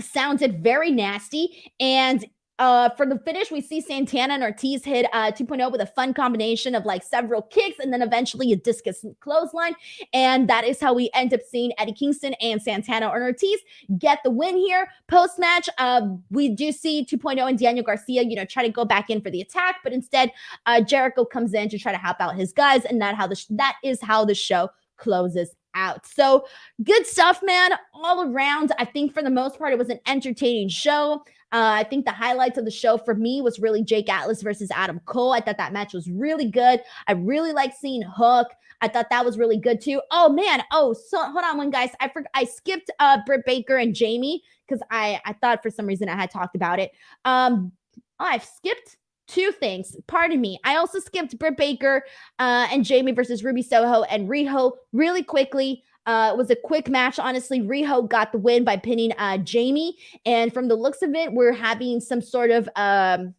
sounded very nasty and uh, for the finish, we see Santana and Ortiz hit uh, 2.0 with a fun combination of like several kicks and then eventually a discus clothesline. And that is how we end up seeing Eddie Kingston and Santana and Ortiz get the win here. Post match, uh, we do see 2.0 and Daniel Garcia, you know, try to go back in for the attack, but instead, uh, Jericho comes in to try to help out his guys, and that how the that is how the show closes out. So good stuff, man, all around. I think for the most part, it was an entertaining show. Uh, I think the highlights of the show for me was really Jake Atlas versus Adam Cole. I thought that match was really good. I really like seeing Hook. I thought that was really good too. Oh man. Oh, so hold on one guys. I forgot I skipped uh Britt Baker and Jamie because I I thought for some reason I had talked about it. Um oh, I've skipped two things. Pardon me. I also skipped Britt Baker uh, and Jamie versus Ruby Soho and Riho really quickly. Uh, it was a quick match. Honestly, Riho got the win by pinning uh, Jamie. And from the looks of it, we're having some sort of, um,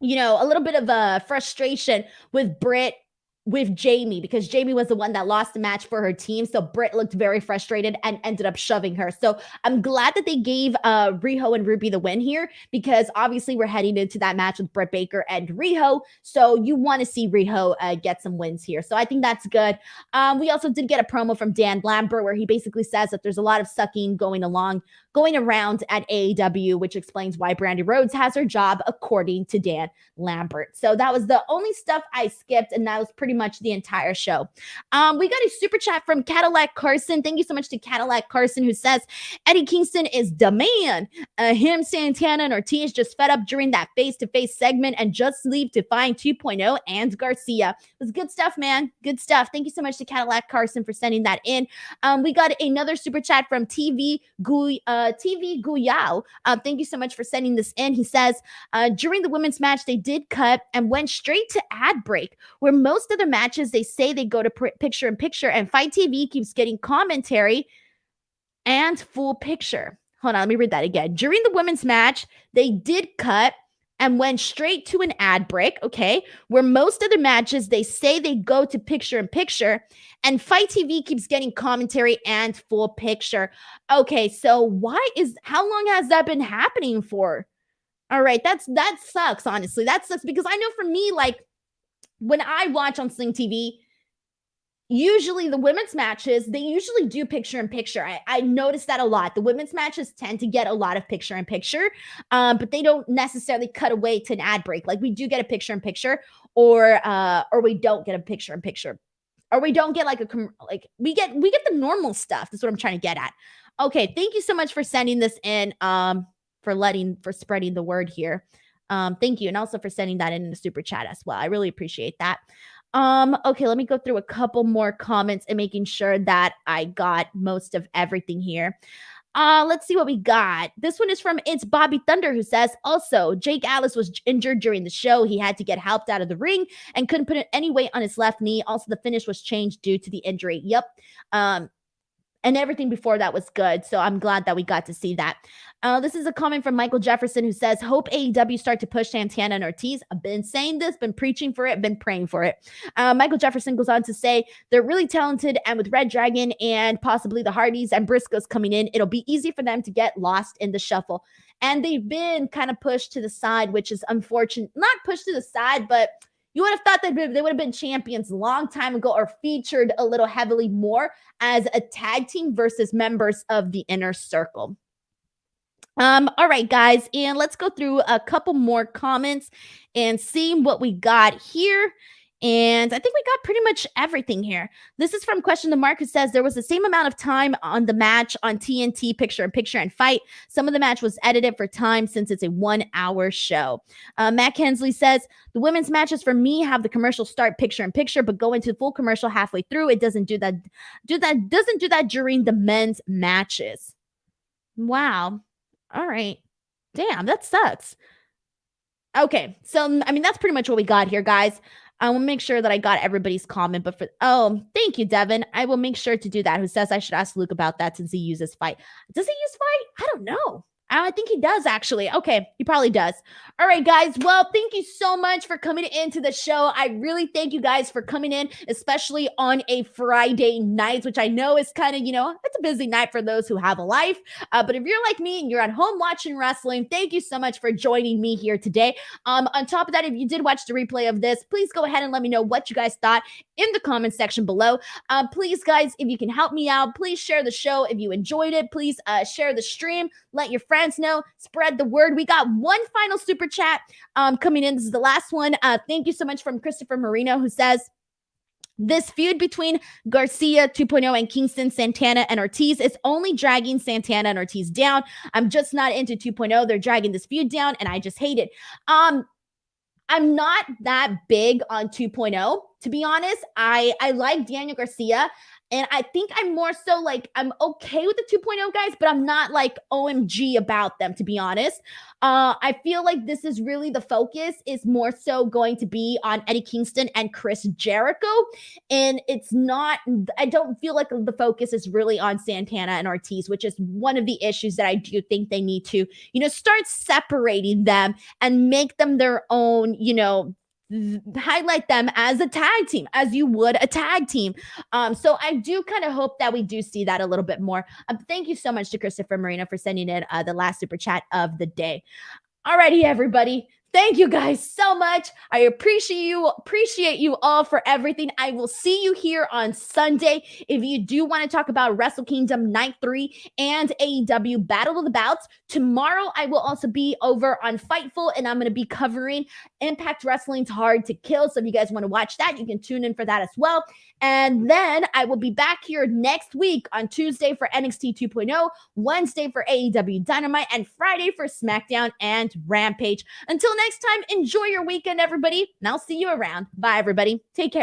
you know, a little bit of a uh, frustration with Britt with Jamie because Jamie was the one that lost the match for her team. So Britt looked very frustrated and ended up shoving her. So I'm glad that they gave uh Riho and Ruby the win here because obviously we're heading into that match with Britt Baker and Riho. So you want to see Riho uh, get some wins here. So I think that's good. Um, we also did get a promo from Dan Lambert where he basically says that there's a lot of sucking going along going around at AEW, which explains why Brandi Rhodes has her job, according to Dan Lambert. So that was the only stuff I skipped, and that was pretty much the entire show. Um, we got a super chat from Cadillac Carson. Thank you so much to Cadillac Carson, who says Eddie Kingston is the man. Uh, him, Santana, and Ortiz just fed up during that face to face segment and just leave to find 2.0 and Garcia. It was good stuff, man. Good stuff. Thank you so much to Cadillac Carson for sending that in. Um, we got another super chat from TV Gui. Uh, uh, TV Guyao. Uh, thank you so much for sending this in. He says uh, during the women's match, they did cut and went straight to ad break, where most of the matches they say they go to pr- picture in picture, and FITE TV keeps getting commentary and full picture. Hold on, let me read that again. During the women's match, they did cut and went straight to an ad break, okay? Where most of the matches they say they go to picture in picture, and FITE TV keeps getting commentary and full picture. Okay, so why is how long has that been happening for? All right, that's that sucks. Honestly, that sucks because I know for me, like when I watch on Sling TV, usually the women's matches they usually do picture in picture. I, I noticed that a lot. The women's matches tend to get a lot of picture in picture um, but they don't necessarily cut away to an ad break. Like we do get a picture in picture or uh or we don't get a picture in picture. Or we don't get like a like we get we get the normal stuff that's what i'm trying to get at. Okay thank you so much for sending this in um for letting for spreading the word here. Um thank you and also for sending that in the super chat as well. I really appreciate that um, okay, let me go through a couple more comments and making sure that I got most of everything here. Uh, let's see what we got. This one is from It's Bobby Thunder who says also Jake Atlas was injured during the show. He had to get helped out of the ring and couldn't put any weight on his left knee. Also, the finish was changed due to the injury. Yep. Um, and everything before that was good. So I'm glad that we got to see that. Uh, this is a comment from Michael Jefferson who says, Hope AEW start to push Santana and Ortiz. I've been saying this, been preaching for it, been praying for it. Uh, Michael Jefferson goes on to say, They're really talented, and with reDRagon and possibly the Hardys and Briscoes coming in, it'll be easy for them to get lost in the shuffle. And they've been kind of pushed to the side, which is unfortunate. Not pushed to the side, but you would have thought that they would have been champions a long time ago or featured a little heavily more as a tag team versus members of the inner circle. Um, all right, guys, and let's go through a couple more comments and see what we got here. And I think we got pretty much everything here. This is from Question the Mark who says there was the same amount of time on the match on TNT picture and picture and FITE. Some of the match was edited for time since it's a one hour show. Uh, Matt Kensley says the women's matches for me have the commercial start picture and picture, but go into full commercial halfway through. It doesn't do that. Do that doesn't do that during the men's matches. Wow. All right. Damn, that sucks. Okay, so mm, I mean that's pretty much what we got here, guys. I will make sure that I got everybody's comment. But for oh, thank you, Devin. I will make sure to do that. Who says I should ask Luke about that since he uses FITE? Does he use FITE? I don't know. I think he does actually. Okay, he probably does. All right, guys. Well, thank you so much for coming into the show. I really thank you guys for coming in, especially on a Friday night, which I know is kind of, you know, it's a busy night for those who have a life. Uh, but if you're like me and you're at home watching wrestling, thank you so much for joining me here today. Um, on top of that, if you did watch the replay of this, please go ahead and let me know what you guys thought in the comment section below. Uh, please, guys, if you can help me out, please share the show. If you enjoyed it, please uh, share the stream. Let your friends know. Spread the word. We got one final super chat um, coming in. This is the last one. Uh, thank you so much from Christopher Marino, who says, this feud between Garcia 2.0 and Kingston, Santana, and Ortiz is only dragging Santana and Ortiz down. I'm just not into 2.0. They're dragging this feud down, and I just hate it. Um, I'm not that big on 2.0 to be honest. I I like Daniel Garcia. And I think I'm more so like I'm okay with the 2.0 guys, but I'm not like OMG about them to be honest. Uh, I feel like this is really the focus is more so going to be on Eddie Kingston and Chris Jericho, and it's not. I don't feel like the focus is really on Santana and Ortiz, which is one of the issues that I do think they need to, you know, start separating them and make them their own, you know, highlight them as a tag team as you would a tag team. Um so i do kind of hope that we do see that a little bit more. Um, thank you so much to christopher marina for sending in uh, the last super chat of the day. Alrighty everybody Thank you guys so much. I appreciate you appreciate you all for everything. I will see you here on Sunday. If you do want to talk about Wrestle Kingdom Night 3 and AEW Battle of the Belts, tomorrow I will also be over on Fightful and I'm going to be covering Impact Wrestling's Hard to Kill. So if you guys want to watch that, you can tune in for that as well. And then I will be back here next week on Tuesday for NXT 2.0, Wednesday for AEW Dynamite, and Friday for SmackDown and Rampage. Until next time, enjoy your weekend, everybody, and I'll see you around. Bye, everybody. Take care.